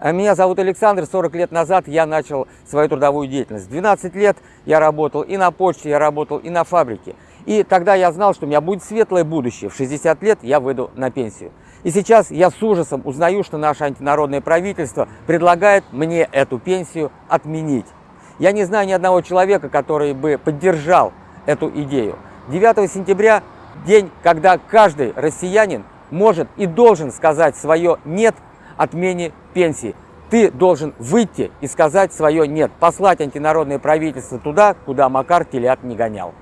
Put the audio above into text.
А Меня зовут Александр, 40 лет назад я начал свою трудовую деятельность. 12 лет я работал и на почте, я работал и на фабрике. И тогда я знал, что у меня будет светлое будущее. В 60 лет я выйду на пенсию. И сейчас я с ужасом узнаю, что наше антинародное правительство предлагает мне эту пенсию отменить. Я не знаю ни одного человека, который бы поддержал эту идею. 9 сентября – день, когда каждый россиянин может и должен сказать свое «нет» отмене пенсии. Ты должен выйти и сказать свое «нет», послать антинародное правительство туда, куда Макар телят не гонял.